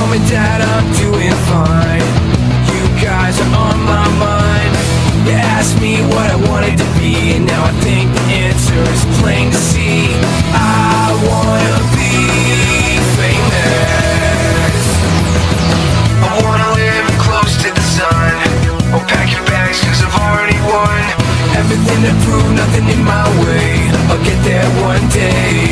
Mom and Dad, I'm doing fine. You guys are on my mind. You asked me what I wanted to be And now I think the answer is plain to see. I wanna be famous. I wanna live close to the sun. I'll pack your bags cause I've already won. Everything to prove, nothing in my way. I'll get there one day.